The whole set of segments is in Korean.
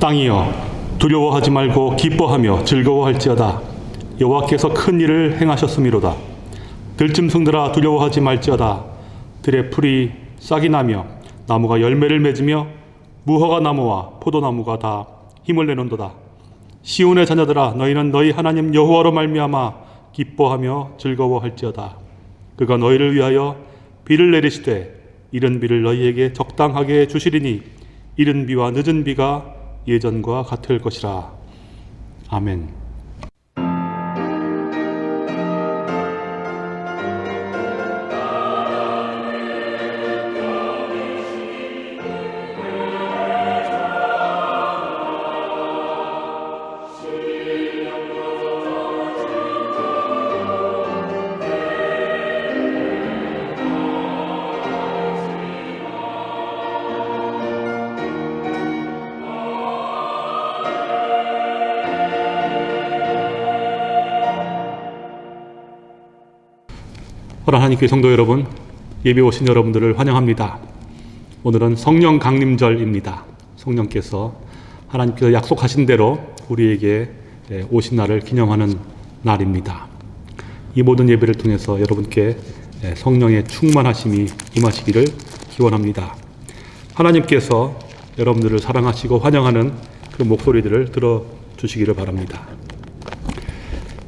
땅이여 두려워하지 말고 기뻐하며 즐거워할지어다. 여호와께서 큰 일을 행하셨음이로다. 들짐승들아 두려워하지 말지어다. 들의 풀이 싹이 나며 나무가 열매를 맺으며 무화과 나무와 포도나무가 다 힘을 내는도다. 시온의 자녀들아 너희는 너희 하나님 여호와로 말미암아 기뻐하며 즐거워할지어다. 그가 너희를 위하여 비를 내리시되 이른 비를 너희에게 적당하게 주시리니 이른 비와 늦은 비가 예전과 같을 것이라 아멘. 하나님께 성도 여러분, 예배 오신 여러분들을 환영합니다. 오늘은 성령 강림절입니다. 성령께서 하나님께서 약속하신 대로 우리에게 오신 날을 기념하는 날입니다. 이 모든 예배를 통해서 여러분께 성령의 충만하심이 임하시기를 기원합니다. 하나님께서 여러분들을 사랑하시고 환영하는 그 목소리들을 들어주시기를 바랍니다.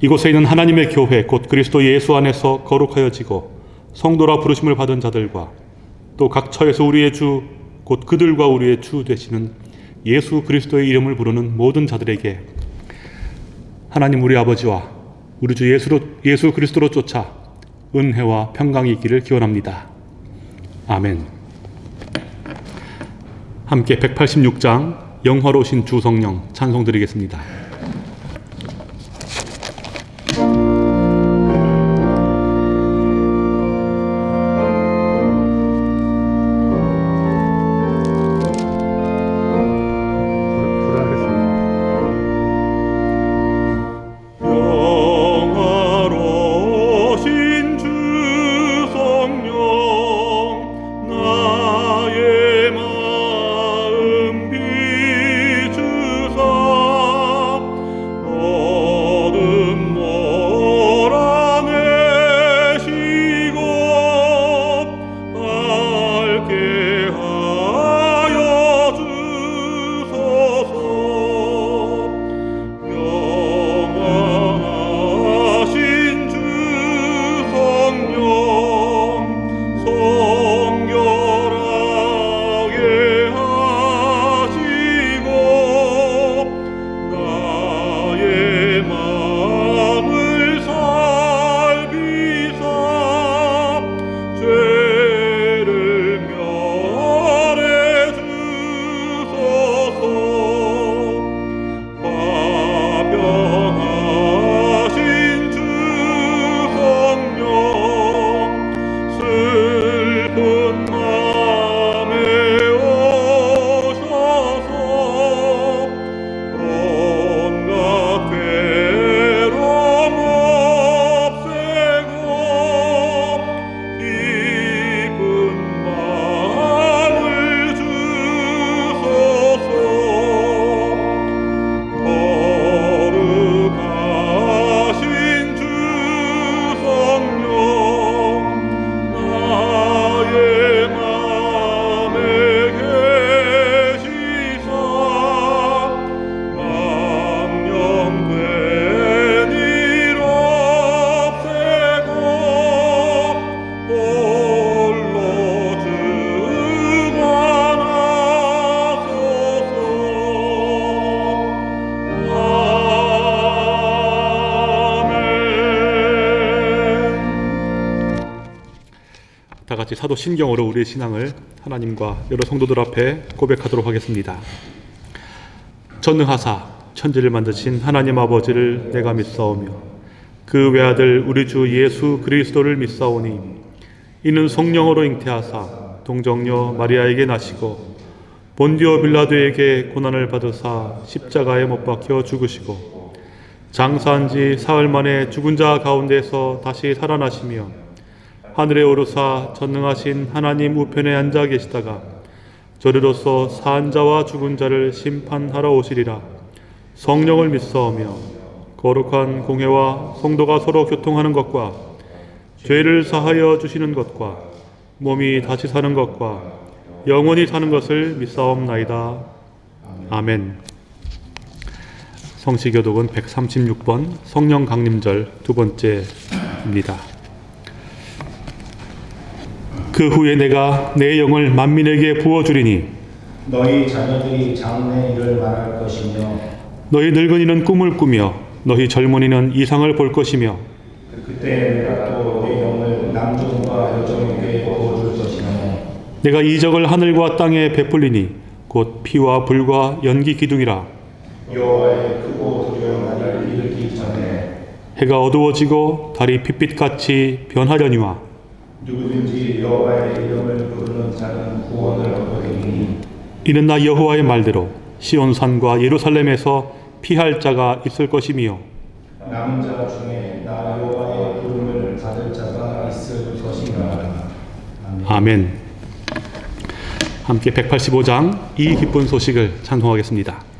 이곳에 있는 하나님의 교회 곧 그리스도 예수 안에서 거룩하여지고 성도라 부르심을 받은 자들과 또 각 처에서 우리의 주 곧 그들과 우리의 주 되시는 예수 그리스도의 이름을 부르는 모든 자들에게 하나님 우리 아버지와 우리 주 예수로, 예수 그리스도로 쫓아 은혜와 평강이 있기를 기원합니다. 아멘. 함께 186장 영화로우신 주 성령 찬송 드리겠습니다. 사도 신경으로 우리의 신앙을 하나님과 여러 성도들 앞에 고백하도록 하겠습니다. 전능하사 천지를 만드신 하나님 아버지를 내가 믿사오며 그 외아들 우리 주 예수 그리스도를 믿사오니 이는 성령으로 잉태하사 동정녀 마리아에게 나시고 본디오 빌라도에게 고난을 받으사 십자가에 못 박혀 죽으시고 장사한 지 사흘 만에 죽은 자 가운데서 다시 살아나시며 하늘에 오르사 전능하신 하나님 우편에 앉아 계시다가 저리로서 산자와 죽은 자를 심판하러 오시리라. 성령을 믿사오며 거룩한 공회와 성도가 서로 교통하는 것과 죄를 사하여 주시는 것과 몸이 다시 사는 것과 영원히 사는 것을 믿사옵나이다. 아멘. 성시교독은 136번 성령 강림절 두 번째입니다. 그 후에 내가 내 영을 만민에게 부어주리니 너희 자녀들이 장래 일을 말할 것이며 너희 늙은이는 꿈을 꾸며 너희 젊은이는 이상을 볼 것이며 그때 내가 또 내 영을 남종과 여종에게 부어줄 것이며 내가 이적을 하늘과 땅에 베풀리니 곧 피와 불과 연기 기둥이라. 여호와의 크고 두려운 날을 이르기 전에 해가 어두워지고 달이 핏빛같이 변하려니와 누구든지 여호와의 이름을 부르는 자는 구원을 얻으리니 이는 나 여호와의 말대로 시온산과 예루살렘에서 피할 자가 있을 것이며 남은 자 중에 나 여호와의 부름을 받을 자가 있을 아멘. 아멘. 함께 185장 이 기쁜 소식을 찬송하겠습니다.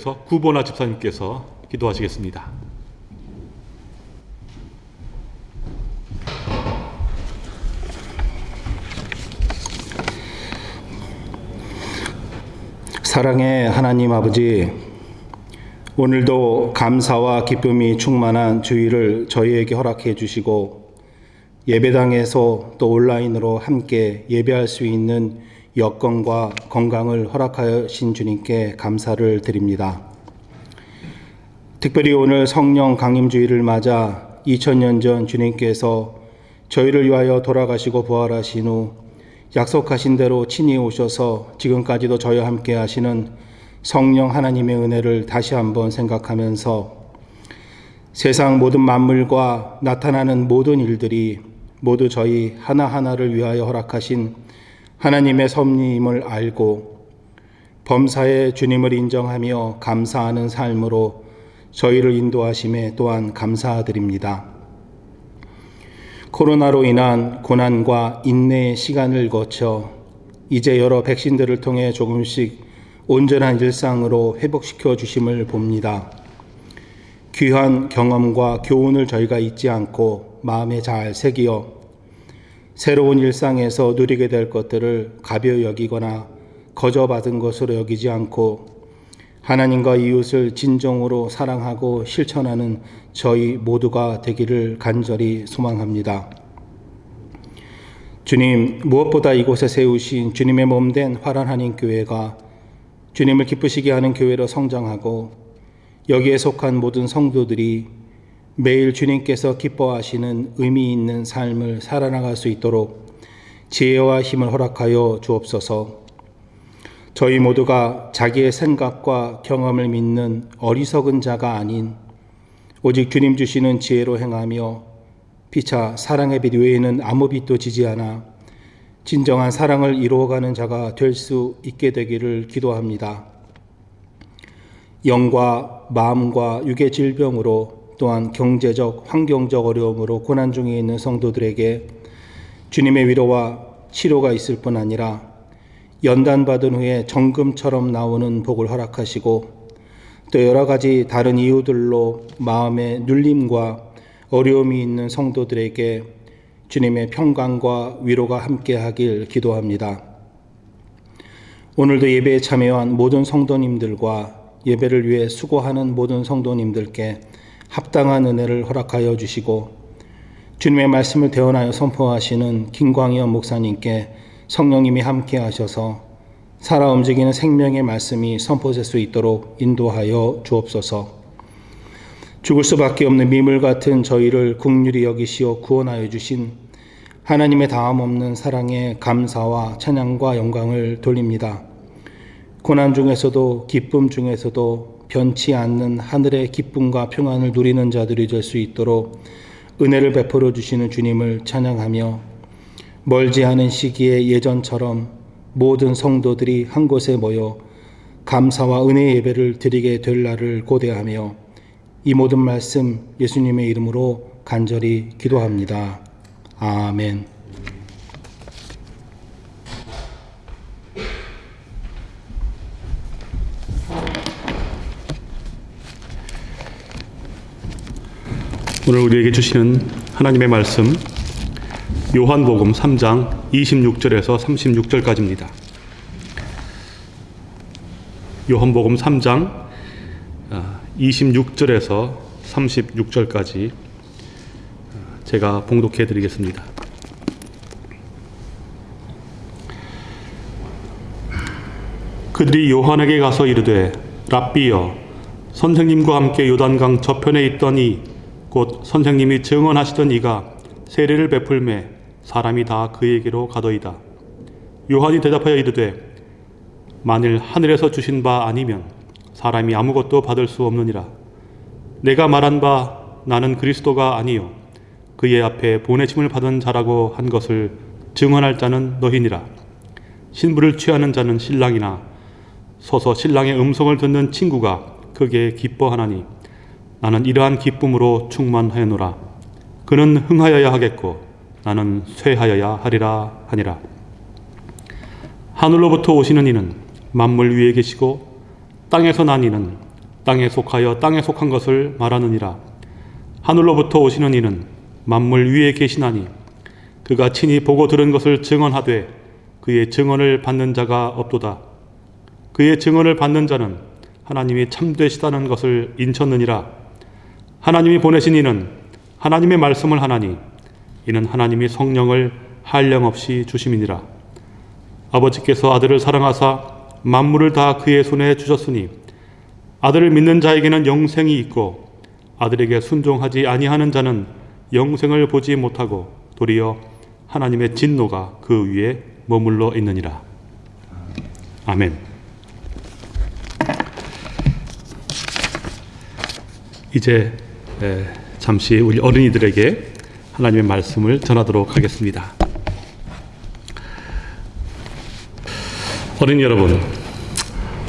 대표해서 구보나 집사님께서 기도하시겠습니다. 사랑의 하나님 아버지, 오늘도 감사와 기쁨이 충만한 주일을 저희에게 허락해 주시고 예배당에서 또 온라인으로 함께 예배할 수 있는 여건과 건강을 허락하신 주님께 감사를 드립니다. 특별히 오늘 성령 강림주의를 맞아 2000년 전 주님께서 저희를 위하여 돌아가시고 부활하신 후 약속하신 대로 친히 오셔서 지금까지도 저희와 함께 하시는 성령 하나님의 은혜를 다시 한번 생각하면서 세상 모든 만물과 나타나는 모든 일들이 모두 저희 하나하나를 위하여 허락하신 하나님의 섭리임을 알고 범사에 주님을 인정하며 감사하는 삶으로 저희를 인도하심에 또한 감사드립니다. 코로나로 인한 고난과 인내의 시간을 거쳐 이제 여러 백신들을 통해 조금씩 온전한 일상으로 회복시켜 주심을 봅니다. 귀한 경험과 교훈을 저희가 잊지 않고 마음에 잘 새기어 새로운 일상에서 누리게 될 것들을 가벼이 여기거나 거저 받은 것으로 여기지 않고 하나님과 이웃을 진정으로 사랑하고 실천하는 저희 모두가 되기를 간절히 소망합니다. 주님, 무엇보다 이곳에 세우신 주님의 몸 된 화란 한인 교회가 주님을 기쁘시게 하는 교회로 성장하고 여기에 속한 모든 성도들이 매일 주님께서 기뻐하시는 의미 있는 삶을 살아나갈 수 있도록 지혜와 힘을 허락하여 주옵소서. 저희 모두가 자기의 생각과 경험을 믿는 어리석은 자가 아닌 오직 주님 주시는 지혜로 행하며 피차 사랑의 빛 외에는 아무 빛도 지지 않아 진정한 사랑을 이루어가는 자가 될 수 있게 되기를 기도합니다. 영과 마음과 육의 질병으로 또한 경제적, 환경적 어려움으로 고난 중에 있는 성도들에게 주님의 위로와 치료가 있을 뿐 아니라 연단받은 후에 정금처럼 나오는 복을 허락하시고 또 여러 가지 다른 이유들로 마음의 눌림과 어려움이 있는 성도들에게 주님의 평강과 위로가 함께하길 기도합니다. 오늘도 예배에 참여한 모든 성도님들과 예배를 위해 수고하는 모든 성도님들께 합당한 은혜를 허락하여 주시고 주님의 말씀을 대언하여 선포하시는 김광현 목사님께 성령님이 함께 하셔서 살아 움직이는 생명의 말씀이 선포될 수 있도록 인도하여 주옵소서. 죽을 수밖에 없는 미물 같은 저희를 국률이 여기시어 구원하여 주신 하나님의 다함 없는 사랑에 감사와 찬양과 영광을 돌립니다. 고난 중에서도 기쁨 중에서도 변치 않는 하늘의 기쁨과 평안을 누리는 자들이 될 수 있도록 은혜를 베풀어 주시는 주님을 찬양하며 멀지 않은 시기에 예전처럼 모든 성도들이 한 곳에 모여 감사와 은혜 예배를 드리게 될 날을 고대하며 이 모든 말씀 예수님의 이름으로 간절히 기도합니다. 아멘. 오늘 우리에게 주시는 하나님의 말씀 요한복음 3장 26절에서 36절까지입니다. 요한복음 3장 26절에서 36절까지 제가 봉독해 드리겠습니다. 그들이 요한에게 가서 이르되 랍비여 선생님과 함께 요단강 저편에 있더니 곧 선생님이 증언하시던 이가 세례를 베풀매 사람이 다 그에게로 가더이다. 요한이 대답하여 이르되 만일 하늘에서 주신 바 아니면 사람이 아무것도 받을 수 없느니라. 내가 말한 바 나는 그리스도가 아니요 그의 앞에 보내심을 받은 자라고 한 것을 증언할 자는 너희니라. 신부를 취하는 자는 신랑이나 서서 신랑의 음성을 듣는 친구가 크게 기뻐하나니 나는 이러한 기쁨으로 충만하여노라. 그는 흥하여야 하겠고 나는 쇠하여야 하리라 하니라. 하늘로부터 오시는 이는 만물 위에 계시고 땅에서 난 이는 땅에 속하여 땅에 속한 것을 말하느니라. 하늘로부터 오시는 이는 만물 위에 계시나니 그가 친히 보고 들은 것을 증언하되 그의 증언을 받는 자가 없도다. 그의 증언을 받는 자는 하나님이 참되시다는 것을 인쳤느니라. 하나님이 보내신 이는 하나님의 말씀을 하나니 이는 하나님이 성령을 한량 없이 주심이니라. 아버지께서 아들을 사랑하사 만물을 다 그의 손에 주셨으니 아들을 믿는 자에게는 영생이 있고 아들에게 순종하지 아니하는 자는 영생을 보지 못하고 도리어 하나님의 진노가 그 위에 머물러 있느니라. 아멘. 이제 에, 잠시 우리 어린이들에게 하나님의 말씀을 전하도록 하겠습니다. 어린이 여러분,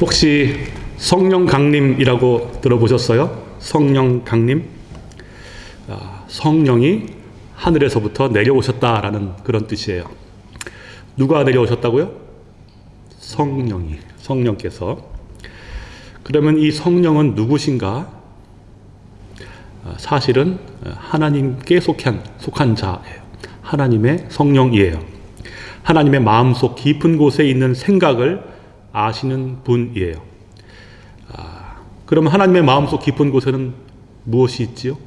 혹시 성령 강림이라고 들어보셨어요? 성령 강림? 아, 성령이 하늘에서부터 내려오셨다라는 그런 뜻이에요. 누가 내려오셨다고요? 성령이, 성령께서. 그러면 이 성령은 누구신가? 아, 사실은 하나님께 속한, 속한 자예요. 하나님의 성령이에요. 하나님의 마음속 깊은 곳에 있는 생각을 아시는 분이에요. 아, 그러면 하나님의 마음속 깊은 곳에는 무엇이 있지요?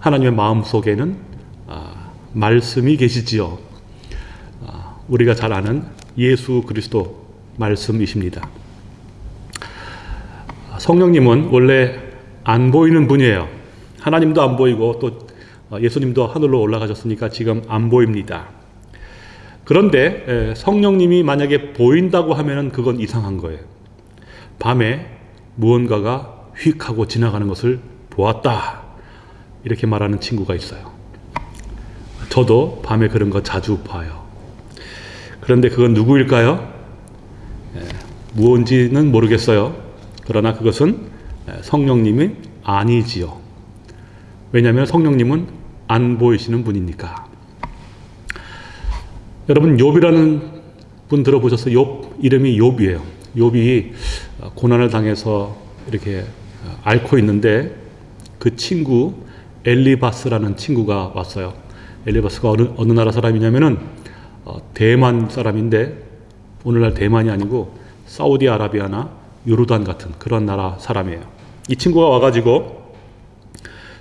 하나님의 마음속에는 아, 말씀이 계시지요. 아, 우리가 잘 아는 예수 그리스도 말씀이십니다. 성령님은 원래 안 보이는 분이에요. 하나님도 안 보이고 또 예수님도 하늘로 올라가셨으니까 지금 안 보입니다. 그런데 성령님이 만약에 보인다고 하면 그건 이상한 거예요. 밤에 무언가가 휙 하고 지나가는 것을 보았다. 이렇게 말하는 친구가 있어요. 저도 밤에 그런 거 자주 봐요. 그런데 그건 누구일까요? 무언지는 모르겠어요. 그러나 그것은 성령님이 아니지요. 왜냐하면 성령님은 안 보이시는 분이니까. 여러분 욥이라는 분 들어보셨어요? 욥 이름이 욥이에요. 욥이 고난을 당해서 이렇게 앓고 있는데 그 친구 엘리바스라는 친구가 왔어요. 엘리바스가 어느, 어느 나라 사람이냐면은 어, 대만 사람인데 오늘날 대만이 아니고 사우디아라비아나 요르단 같은 그런 나라 사람이에요. 이 친구가 와가지고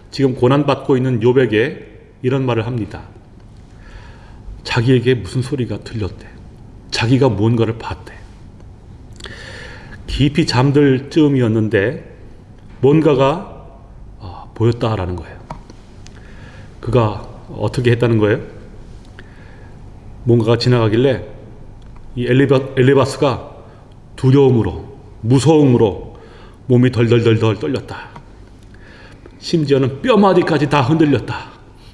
지금 고난받고 있는 욥에게 이런 말을 합니다. 자기에게 무슨 소리가 들렸대. 자기가 무언가를 봤대. 깊이 잠들 즈음이었는데 뭔가가 어, 보였다라는 거예요. 그가 어떻게 했다는 거예요? 뭔가가 지나가길래 이 엘리바, 엘리바스가 두려움으로 무서움으로 몸이 덜덜덜덜 떨렸다. 심지어는 뼈마디까지 다 흔들렸다.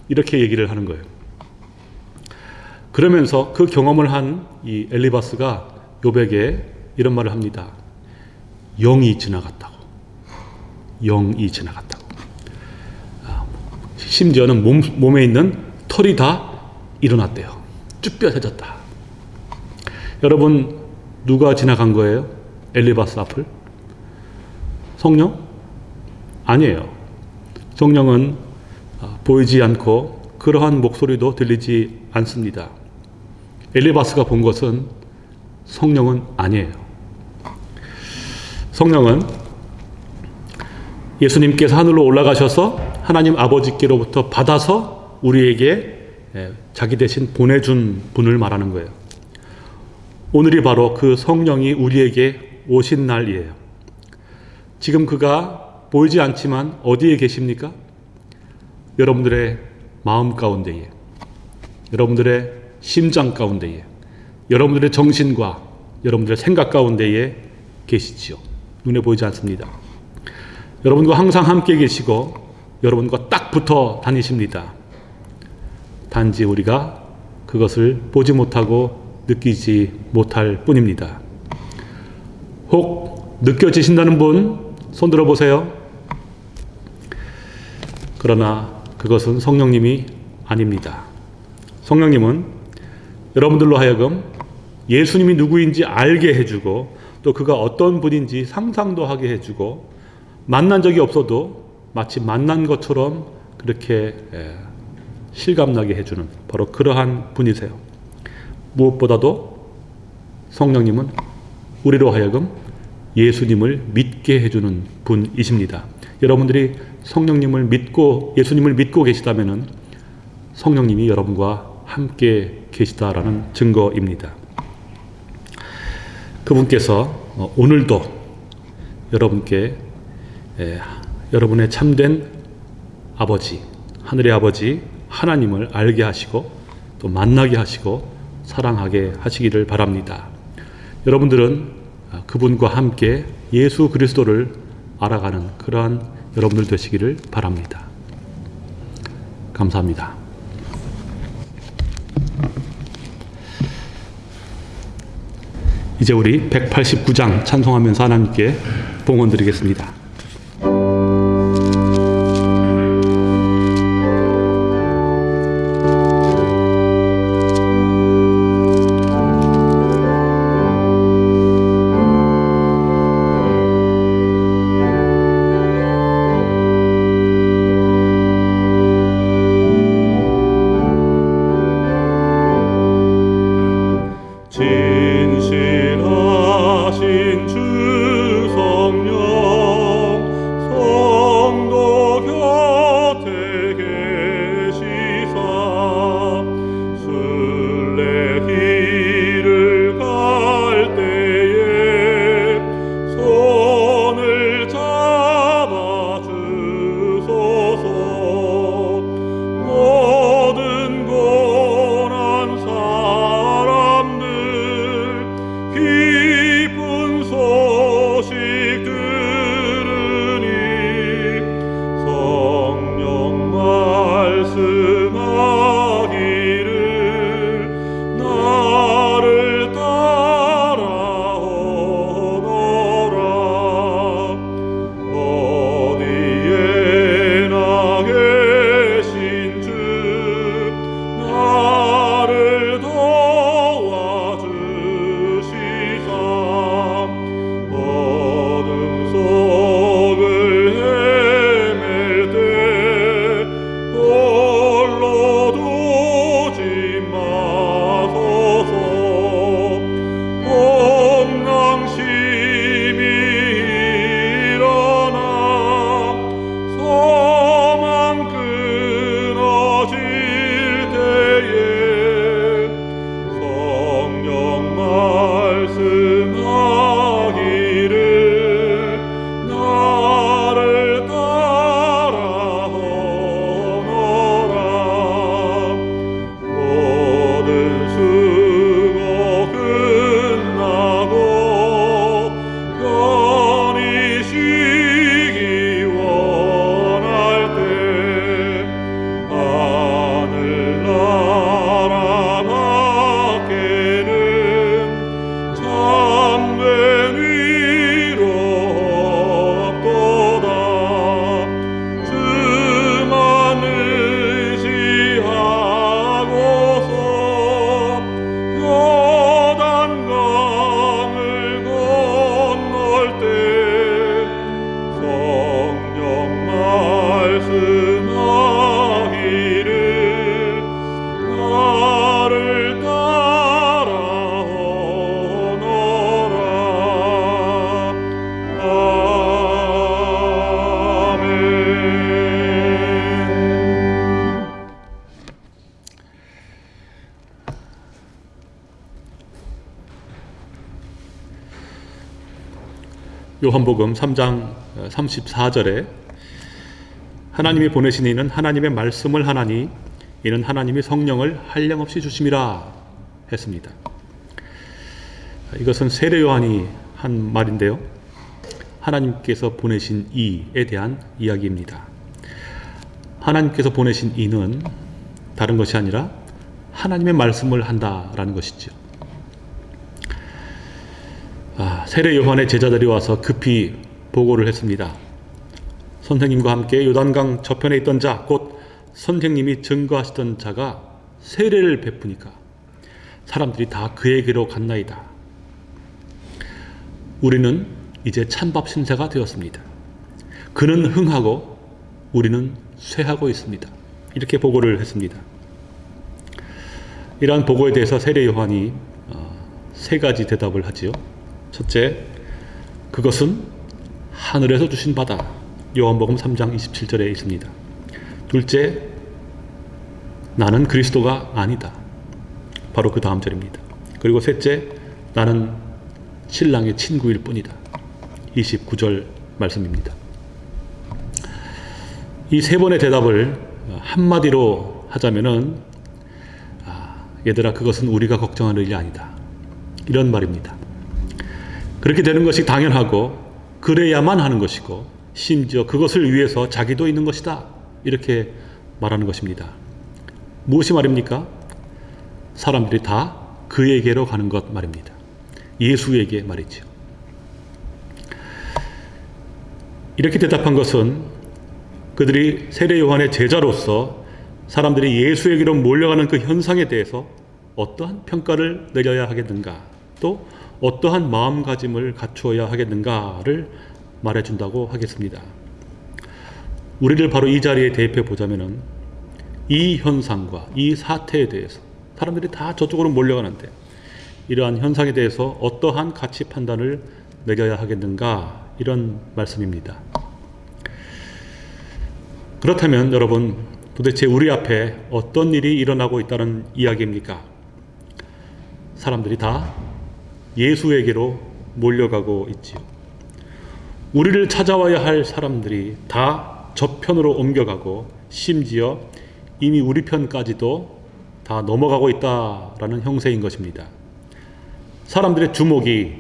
이렇게 얘기를 하는 거예요. 그러면서 그 경험을 한 이 엘리바스가 요백에 이런 말을 합니다. 영이 지나갔다고. 영이 지나갔다고. 아, 심지어는 몸, 몸에 있는 털이 다 일어났대요. 쭈뼛해졌다. 여러분 누가 지나간 거예요? 엘리바스 앞을? 성령? 아니에요. 성령은 보이지 않고 그러한 목소리도 들리지 않습니다. 엘리바스가 본 것은 성령은 아니에요. 성령은 예수님께서 하늘로 올라가셔서 하나님 아버지께로부터 받아서 우리에게 자기 대신 보내준 분을 말하는 거예요. 오늘이 바로 그 성령이 우리에게 오신 날이에요. 지금 그가 보이지 않지만 어디에 계십니까? 여러분들의 마음 가운데에, 여러분들의 심장 가운데에, 여러분들의 정신과 여러분들의 생각 가운데에 계시지요. 눈에 보이지 않습니다. 여러분과 항상 함께 계시고 여러분과 딱 붙어 다니십니다. 단지 우리가 그것을 보지 못하고 느끼지 못할 뿐입니다. 혹 느껴지신다는 분 손 들어 보세요. 그러나 그것은 성령님이 아닙니다. 성령님은 여러분들로 하여금 예수님이 누구인지 알게 해주고 또 그가 어떤 분인지 상상도 하게 해주고 만난 적이 없어도 마치 만난 것처럼 그렇게 실감나게 해주는 바로 그러한 분이세요. 무엇보다도 성령님은 우리로 하여금 예수님을 믿게 해주는 분이십니다. 여러분들이 성령님을 믿고 예수님을 믿고 계시다면 성령님이 여러분과 함께 계시다라는 증거입니다. 그분께서 오늘도 여러분께 에, 여러분의 참된 아버지, 하늘의 아버지 하나님을 알게 하시고 또 만나게 하시고 사랑하게 하시기를 바랍니다. 여러분들은 아, 그분과 함께 예수 그리스도를 알아가는 그러한 여러분들 되시기를 바랍니다. 감사합니다. 이제 우리 189장 찬송하면서 하나님께 봉헌 드리겠습니다. 요한복음 3장 34절에 하나님이 보내신 이는 하나님의 말씀을 하나니 이는 하나님이 성령을 한량없이 주심이라 했습니다. 이것은 세례 요한이 한 말인데요. 하나님께서 보내신 이에 대한 이야기입니다. 하나님께서 보내신 이는 다른 것이 아니라 하나님의 말씀을 한다라는 것이죠. 아, 세례 요한의 제자들이 와서 급히 보고를 했습니다. 선생님과 함께 요단강 저편에 있던 자, 곧 선생님이 증거하시던 자가 세례를 베푸니까 사람들이 다 그에게로 갔나이다. 우리는 이제 찬밥 신세가 되었습니다. 그는 흥하고 우리는 쇠하고 있습니다. 이렇게 보고를 했습니다. 이러한 보고에 대해서 세례 요한이 어, 세 가지 대답을 하지요. 첫째, 그것은 하늘에서 주신 바다. 요한복음 3장 27절에 있습니다. 둘째, 나는 그리스도가 아니다. 바로 그 다음 절입니다. 그리고 셋째, 나는 신랑의 친구일 뿐이다. 29절 말씀입니다. 이 세 번의 대답을 한마디로 하자면은 아, 얘들아 그것은 우리가 걱정하는 일이 아니다. 이런 말입니다. 그렇게 되는 것이 당연하고 그래야만 하는 것이고 심지어 그것을 위해서 자기도 있는 것이다. 이렇게 말하는 것입니다. 무엇이 말입니까? 사람들이 다 그에게로 가는 것 말입니다. 예수에게 말이죠. 이렇게 대답한 것은 그들이 세례 요한의 제자로서 사람들이 예수에게로 몰려가는 그 현상에 대해서 어떠한 평가를 내려야 하겠는가, 또 어떠한 마음가짐을 갖추어야 하겠는가를 말해준다고 하겠습니다. 우리를 바로 이 자리에 대입해 보자면은 이 현상과 이 사태에 대해서 사람들이 다 저쪽으로 몰려가는데 이러한 현상에 대해서 어떠한 가치 판단을 내려야 하겠는가 이런 말씀입니다. 그렇다면 여러분 도대체 우리 앞에 어떤 일이 일어나고 있다는 이야기입니까? 사람들이 다 예수에게로 몰려가고 있지요. 우리를 찾아와야 할 사람들이 다 저편으로 옮겨가고 심지어 이미 우리 편까지도 다 넘어가고 있다라는 형세인 것입니다. 사람들의 주목이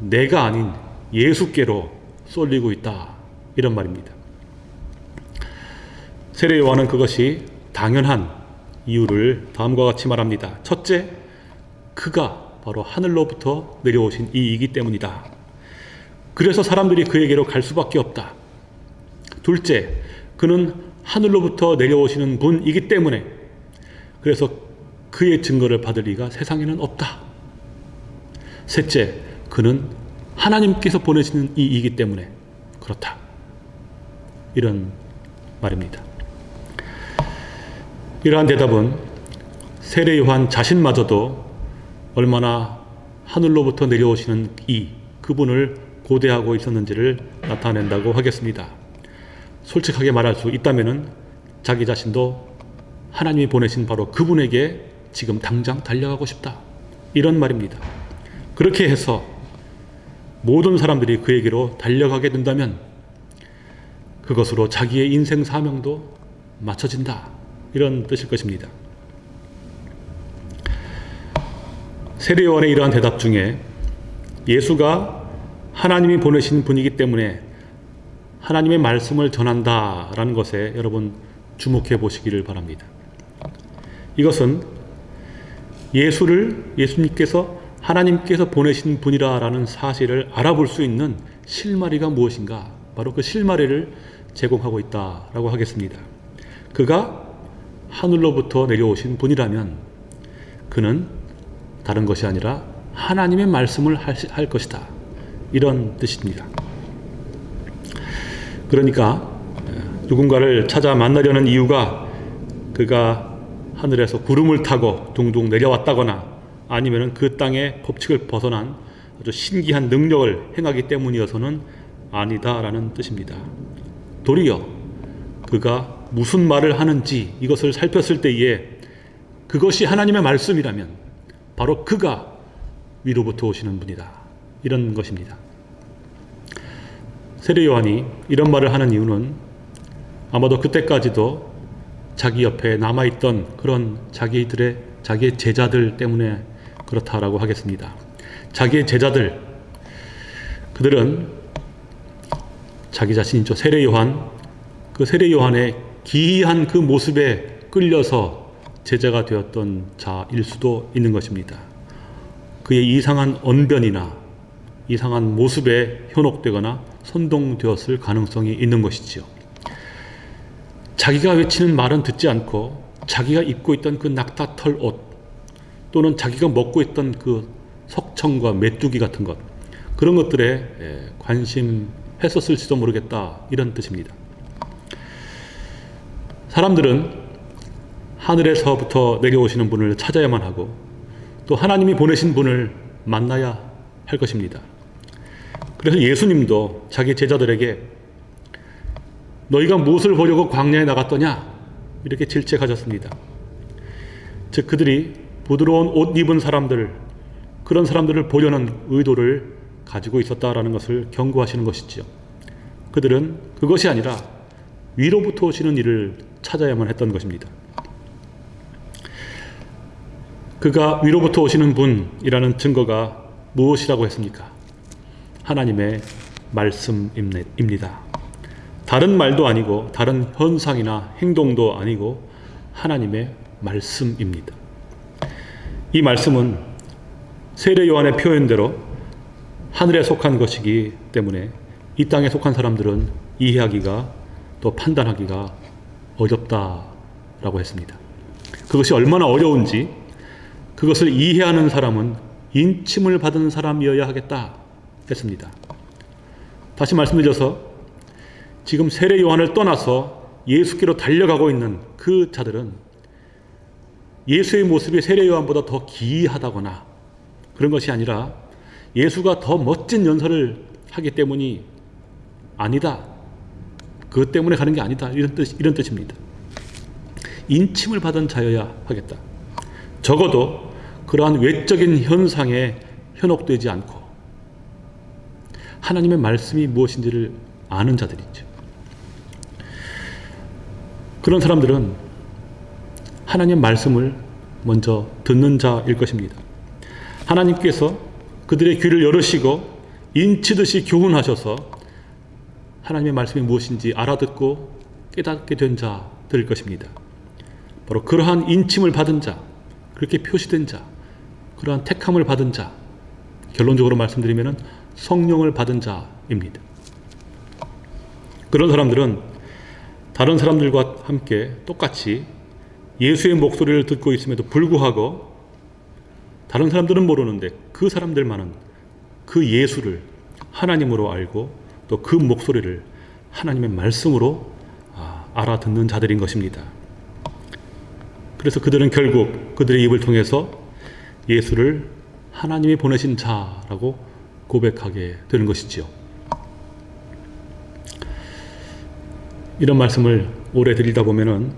내가 아닌 예수께로 쏠리고 있다. 이런 말입니다. 세례 요한은 그것이 당연한 이유를 다음과 같이 말합니다. 첫째, 그가 바로 하늘로부터 내려오신 이이기 때문이다. 그래서 사람들이 그에게로 갈 수밖에 없다. 둘째, 그는 하늘로부터 내려오시는 분이기 때문에 그래서 그의 증거를 받을 리가 세상에는 없다. 셋째, 그는 하나님께서 보내시는 이이기 때문에 그렇다. 이런 말입니다. 이러한 대답은 세례 요한 자신마저도 얼마나 하늘로부터 내려오시는 이 그분을 고대하고 있었는지를 나타낸다고 하겠습니다. 솔직하게 말할 수 있다면은 자기 자신도 하나님이 보내신 바로 그분에게 지금 당장 달려가고 싶다. 이런 말입니다. 그렇게 해서 모든 사람들이 그에게로 달려가게 된다면 그것으로 자기의 인생 사명도 맞춰진다. 이런 뜻일 것입니다. 세례요한의 이러한 대답 중에 예수가 하나님이 보내신 분이기 때문에 하나님의 말씀을 전한다라는 것에 여러분 주목해 보시기를 바랍니다. 이것은 예수를 예수님께서 하나님께서 보내신 분이라라는 사실을 알아볼 수 있는 실마리가 무엇인가? 바로 그 실마리를 제공하고 있다라고 하겠습니다. 그가 하늘로부터 내려오신 분이라면 그는 다른 것이 아니라 하나님의 말씀을 할 것이다. 이런 뜻입니다. 그러니까 누군가를 찾아 만나려는 이유가 그가 하늘에서 구름을 타고 둥둥 내려왔다거나 아니면 그 땅의 법칙을 벗어난 아주 신기한 능력을 행하기 때문이어서는 아니다라는 뜻입니다. 도리어 그가 무슨 말을 하는지 이것을 살폈을 때에 그것이 하나님의 말씀이라면 바로 그가 위로부터 오시는 분이다. 이런 것입니다. 세례 요한이 이런 말을 하는 이유는 아마도 그때까지도 자기 옆에 남아있던 그런 자기들의 자기의 제자들 때문에 그렇다라고 하겠습니다. 자기의 제자들 그들은 자기 자신이죠. 세례 요한 그 세례 요한의 기이한 그 모습에 끌려서 제자가 되었던 자일 수도 있는 것입니다. 그의 이상한 언변이나 이상한 모습에 현혹되거나 선동되었을 가능성이 있는 것이지요. 자기가 외치는 말은 듣지 않고 자기가 입고 있던 그 낙타털 옷 또는 자기가 먹고 있던 그 석청과 메뚜기 같은 것 그런 것들에 관심했었을지도 모르겠다 이런 뜻입니다. 사람들은 하늘에서부터 내려오시는 분을 찾아야만 하고 또 하나님이 보내신 분을 만나야 할 것입니다. 그래서 예수님도 자기 제자들에게 너희가 무엇을 보려고 광야에 나갔더냐? 이렇게 질책하셨습니다. 즉 그들이 부드러운 옷 입은 사람들 그런 사람들을 보려는 의도를 가지고 있었다라는 것을 경고하시는 것이지요. 그들은 그것이 아니라 위로부터 오시는 일을 찾아야만 했던 것입니다. 그가 위로부터 오시는 분이라는 증거가 무엇이라고 했습니까? 하나님의 말씀입니다. 다른 말도 아니고 다른 현상이나 행동도 아니고 하나님의 말씀입니다. 이 말씀은 세례 요한의 표현대로 하늘에 속한 것이기 때문에 이 땅에 속한 사람들은 이해하기가 또 판단하기가 어렵다라고 했습니다. 그것이 얼마나 어려운지 그것을 이해하는 사람은 인침을 받은 사람이어야 하겠다 했습니다. 다시 말씀드려서 지금 세례 요한을 떠나서 예수께로 달려가고 있는 그 자들은 예수의 모습이 세례 요한보다 더 기이하다거나 그런 것이 아니라 예수가 더 멋진 연설을 하기 때문이 아니다. 그것 때문에 가는 게 아니다. 이런 뜻, 이런 뜻입니다. 인침을 받은 자여야 하겠다. 적어도 그러한 외적인 현상에 현혹되지 않고 하나님의 말씀이 무엇인지를 아는 자들이죠. 그런 사람들은 하나님의 말씀을 먼저 듣는 자일 것입니다. 하나님께서 그들의 귀를 열으시고 인치듯이 교훈하셔서 하나님의 말씀이 무엇인지 알아듣고 깨닫게 된 자들일 것입니다. 바로 그러한 인침을 받은 자, 그렇게 표시된 자, 그러한 택함을 받은 자, 결론적으로 말씀드리면 성령을 받은 자입니다. 그런 사람들은 다른 사람들과 함께 똑같이 예수의 목소리를 듣고 있음에도 불구하고 다른 사람들은 모르는데 그 사람들만은 그 예수를 하나님으로 알고 또 그 목소리를 하나님의 말씀으로 아, 알아듣는 자들인 것입니다. 그래서 그들은 결국 그들의 입을 통해서 예수를 하나님이 보내신 자라고 고백하게 되는 것이지요. 이런 말씀을 오래 드리다 보면은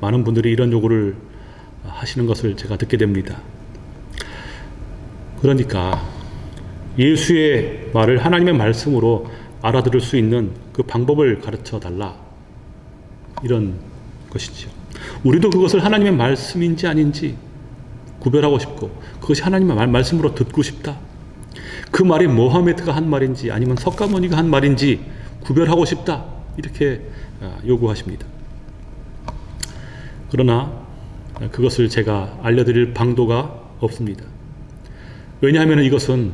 많은 분들이 이런 요구를 하시는 것을 제가 듣게 됩니다. 그러니까 예수의 말을 하나님의 말씀으로 알아들을 수 있는 그 방법을 가르쳐 달라. 이런 것이죠. 우리도 그것을 하나님의 말씀인지 아닌지 구별하고 싶고 그것이 하나님의 말, 말씀으로 듣고 싶다. 그 말이 모하메드가 한 말인지 아니면 석가모니가 한 말인지 구별하고 싶다. 이렇게 아, 요구하십니다. 그러나 그것을 제가 알려드릴 방도가 없습니다. 왜냐하면 이것은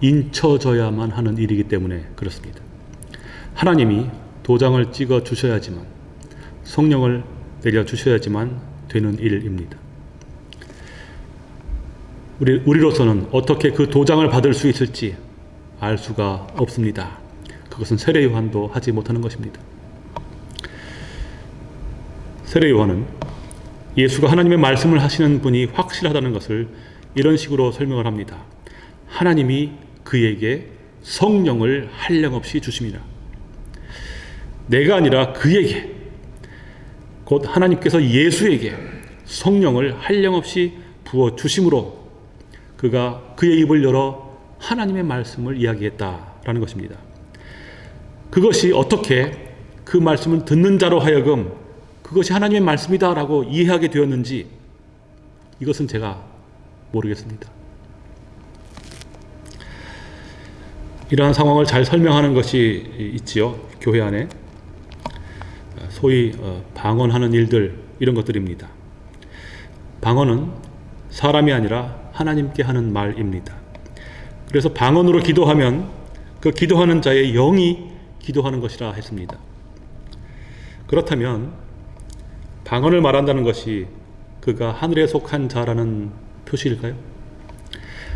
인쳐져야만 하는 일이기 때문에 그렇습니다. 하나님이 도장을 찍어 주셔야지만 성령을 내려 주셔야지만 되는 일입니다. 우리, 우리로서는 어떻게 그 도장을 받을 수 있을지 알 수가 없습니다. 그것은 세례 요한도 하지 못하는 것입니다. 세례 요한은 예수가 하나님의 말씀을 하시는 분이 확실하다는 것을 이런 식으로 설명을 합니다. 하나님이 그에게 성령을 한량없이 주심이라. 내가 아니라 그에게 곧 하나님께서 예수에게 성령을 한량없이 부어 주심으로 그가 그의 입을 열어 하나님의 말씀을 이야기했다라는 것입니다. 그것이 어떻게 그 말씀을 듣는 자로 하여금 그것이 하나님의 말씀이다라고 이해하게 되었는지 이것은 제가 모르겠습니다. 이러한 상황을 잘 설명하는 것이 있지요. 교회 안에 소위 어, 방언하는 일들 이런 것들입니다. 방언은 사람이 아니라 하나님께 하는 말입니다. 그래서 방언으로 기도하면 그 기도하는 자의 영이 기도하는 것이라 했습니다. 그렇다면 방언을 말한다는 것이 그가 하늘에 속한 자라는 표시일까요?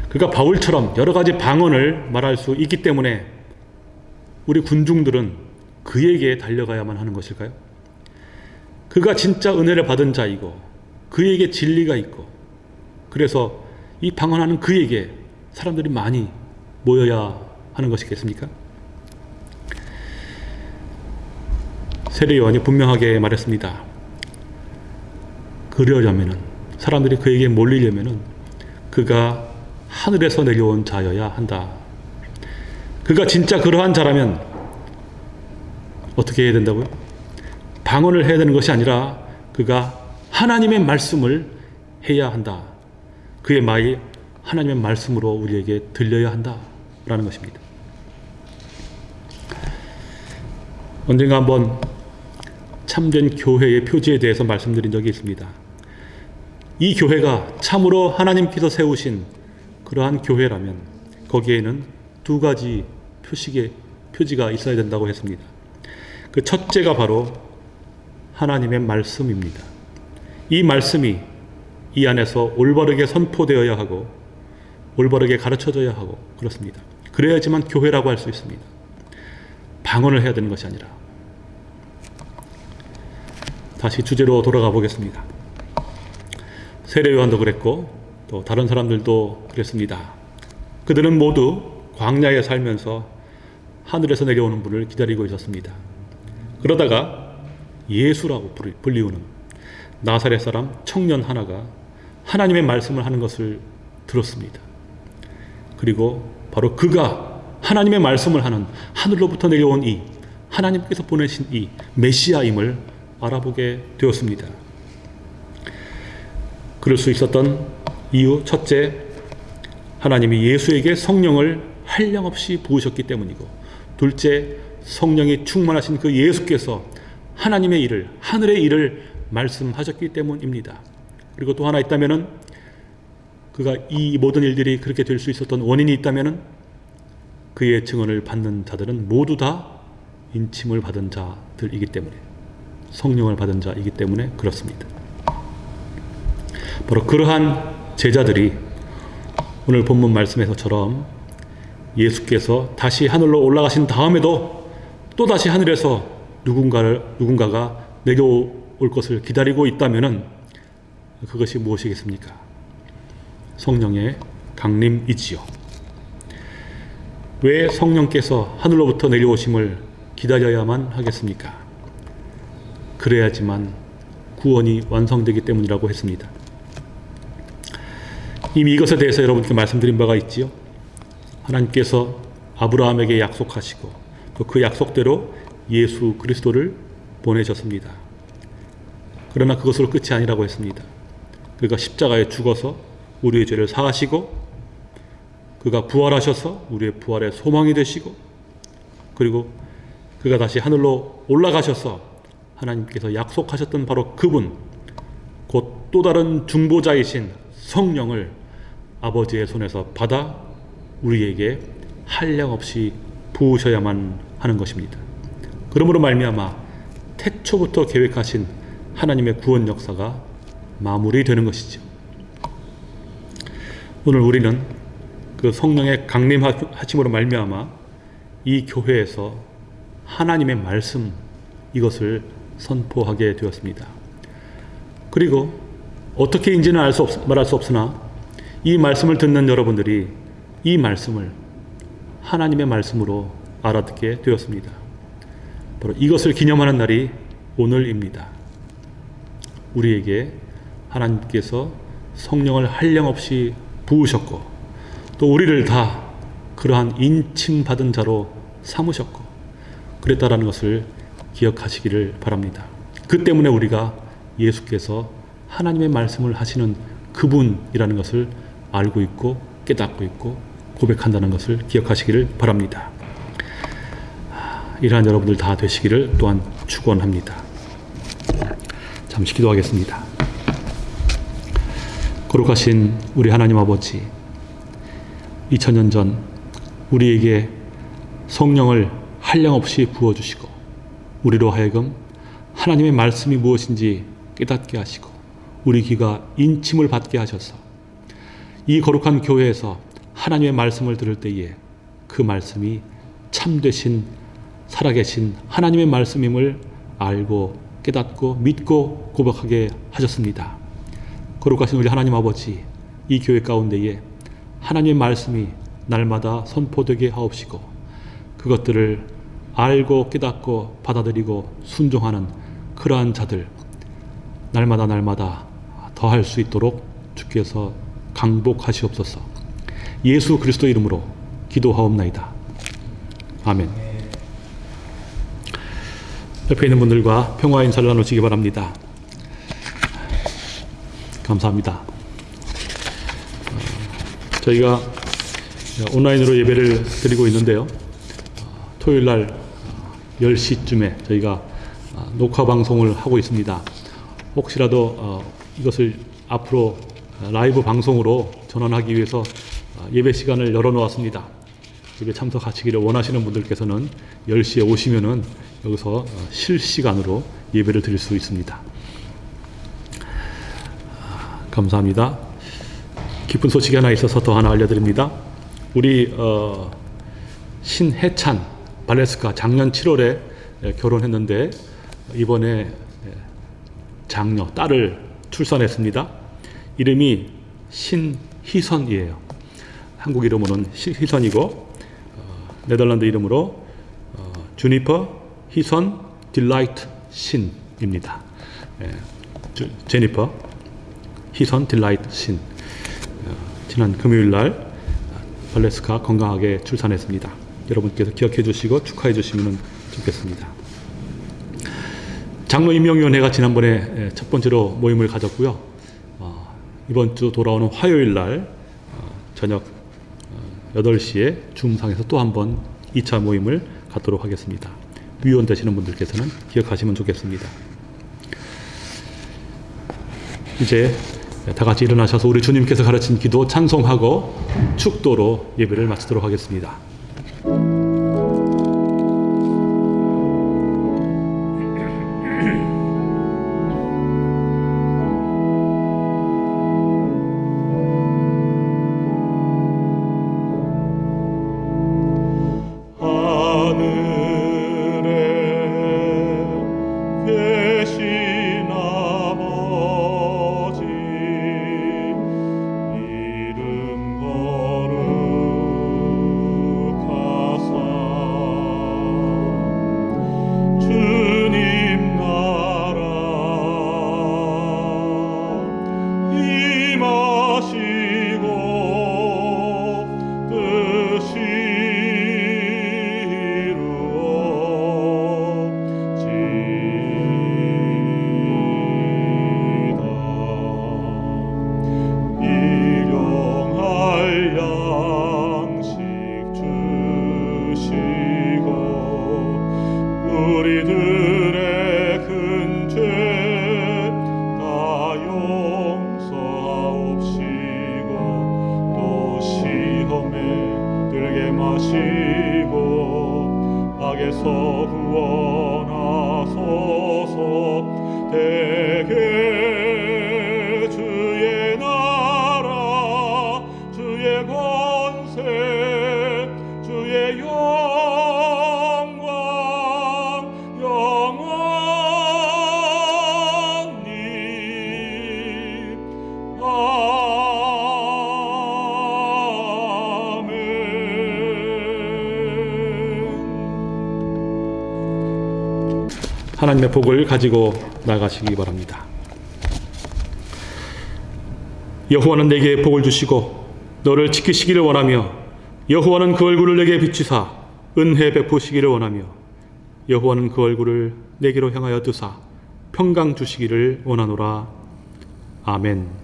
그가 바울처럼 여러 가지 방언을 말할 수 있기 때문에 우리 군중들은 그에게 달려가야만 하는 것일까요? 그가 진짜 은혜를 받은 자이고 그에게 진리가 있고 그래서 이 방언하는 그에게 사람들이 많이 모여야 하는 것이겠습니까? 세례 요한이 분명하게 말했습니다. 그러려면은 사람들이 그에게 몰리려면은 그가 하늘에서 내려온 자여야 한다. 그가 진짜 그러한 자라면 어떻게 해야 된다고요? 방언을 해야 되는 것이 아니라 그가 하나님의 말씀을 해야 한다. 그의 말이 하나님의 말씀으로 우리에게 들려야 한다라는 것입니다. 언젠가 한번 참된 교회의 표지에 대해서 말씀드린 적이 있습니다. 이 교회가 참으로 하나님께서 세우신 그러한 교회라면 거기에는 두 가지 표식의 표지가 있어야 된다고 했습니다. 그 첫째가 바로 하나님의 말씀입니다. 이 말씀이 이 안에서 올바르게 선포되어야 하고 올바르게 가르쳐져야 하고 그렇습니다. 그래야지만 교회라고 할 수 있습니다. 방언을 해야 되는 것이 아니라 다시 주제로 돌아가 보겠습니다. 세례 요한도 그랬고 또 다른 사람들도 그랬습니다. 그들은 모두 광야에 살면서 하늘에서 내려오는 분을 기다리고 있었습니다. 그러다가 예수라고 불리우는 나사렛 사람 청년 하나가 하나님의 말씀을 하는 것을 들었습니다. 그리고 바로 그가 하나님의 말씀을 하는 하늘로부터 내려온 이 하나님께서 보내신 이 메시아임을 알아보게 되었습니다. 그럴 수 있었던 이유 첫째 하나님이 예수에게 성령을 한량없이 부으셨기 때문이고 둘째 성령이 충만하신 그 예수께서 하나님의 일을 하늘의 일을 말씀하셨기 때문입니다. 그리고 또 하나 있다면은 그가 이 모든 일들이 그렇게 될 수 있었던 원인이 있다면은 그의 증언을 받는 자들은 모두 다 인침을 받은 자들이기 때문에 성령을 받은 자이기 때문에 그렇습니다. 바로 그러한 제자들이 오늘 본문 말씀에서처럼 예수께서 다시 하늘로 올라가신 다음에도 또 다시 하늘에서 누군가를 누군가가 내려올 것을 기다리고 있다면은 그것이 무엇이겠습니까? 성령의 강림이지요. 왜 성령께서 하늘로부터 내려오심을 기다려야만 하겠습니까? 그래야지만 구원이 완성되기 때문이라고 했습니다. 이미 이것에 대해서 여러분께 말씀드린 바가 있지요. 하나님께서 아브라함에게 약속하시고 또 그 약속대로 예수 그리스도를 보내셨습니다. 그러나 그것으로 끝이 아니라고 했습니다. 그가 십자가에 죽어서 우리의 죄를 사하시고 그가 부활하셔서 우리의 부활의 소망이 되시고 그리고 그가 다시 하늘로 올라가셔서 하나님께서 약속하셨던 바로 그분 곧 또 다른 중보자이신 성령을 아버지의 손에서 받아 우리에게 한량 없이 부으셔야만 하는 것입니다. 그러므로 말미암아 태초부터 계획하신 하나님의 구원 역사가 마무리되는 것이죠. 오늘 우리는 그 성령의 강림하심으로 말미암아 이 교회에서 하나님의 말씀 이것을 선포하게 되었습니다. 그리고 어떻게인지는 알 수 없, 말할 수 없으나 이 말씀을 듣는 여러분들이 이 말씀을 하나님의 말씀으로 알아듣게 되었습니다. 바로 이것을 기념하는 날이 오늘입니다. 우리에게 하나님께서 성령을 한량 없이 부으셨고 또 우리를 다 그러한 인침받은 자로 삼으셨고 그랬다라는 것을 기억하시기를 바랍니다. 그 때문에 우리가 예수께서 하나님의 말씀을 하시는 그분이라는 것을 알고 있고 깨닫고 있고 고백한다는 것을 기억하시기를 바랍니다. 이러한 여러분들 다 되시기를 또한 축원합니다. 잠시 기도하겠습니다. 거룩하신 우리 하나님 아버지 2000년 전 우리에게 성령을 한량없이 부어주시고 우리로 하여금 하나님의 말씀이 무엇인지 깨닫게 하시고 우리 귀가 인침을 받게 하셔서 이 거룩한 교회에서 하나님의 말씀을 들을 때에 그 말씀이 참되신 살아계신 하나님의 말씀임을 알고 깨닫고 믿고 고백하게 하셨습니다. 거룩하신 우리 하나님 아버지 이 교회 가운데에 하나님의 말씀이 날마다 선포되게 하옵시고 그것들을 알고 깨닫고 받아들이고 순종하는 그러한 자들 날마다 날마다 더할 수 있도록 주께서 강복하시옵소서 예수 그리스도 이름으로 기도하옵나이다. 아멘. 옆에 있는 분들과 평화 인사를 나누시기 바랍니다. 감사합니다. 어, 저희가 온라인으로 예배를 드리고 있는데요. 어, 토요일 날 10시쯤에 저희가 어, 녹화 방송을 하고 있습니다. 혹시라도 어, 이것을 앞으로 어, 라이브 방송으로 전환하기 위해서 어, 예배 시간을 열어놓았습니다. 예배 참석하시기를 원하시는 분들께서는 10시에 오시면은 여기서 어, 실시간으로 예배를 드릴 수 있습니다. 아, 감사합니다. 기쁜 소식이 하나 있어서 더 하나 알려드립니다. 우리 어, 신해찬 발레스카 작년 7월에 결혼했는데 이번에 예, 장녀 딸을 출산했습니다. 이름이 신희선이에요. 한국 이름으로는 시- 희선이고 어, 네덜란드 이름으로 어, 주니퍼 희선 딜라이트 신입니다. 예, 주- 제니퍼 희선 딜라이트 신 어, 지난 금요일 날 어, 발레스카 건강하게 출산했습니다. 여러분께서 기억해 주시고 축하해 주시면 좋겠습니다. 장로 임명위원회가 지난번에 예, 첫 번째로 모임을 가졌고요. 어, 이번 주 돌아오는 화요일 날 어, 저녁 어, 8시에 줌상에서 또 한 번 2차 모임을 갖도록 하겠습니다. 위원 되시는 분들께서는 기억하시면 좋겠습니다. 이제 다 같이 일어나셔서 우리 주님께서 가르친 기도 찬송하고 축도로 예배를 마치도록 하겠습니다. 복을 가지고 나가시기 바랍니다. 여호와는 내게 복을 주시고 너를 지키시기를 원하며 여호와는 그 얼굴을 내게 비추사 은혜 베푸시기를 원하며 여호와는 그 얼굴을 내게로 향하여 뜨사 평강 주시기를 원하노라. 아멘.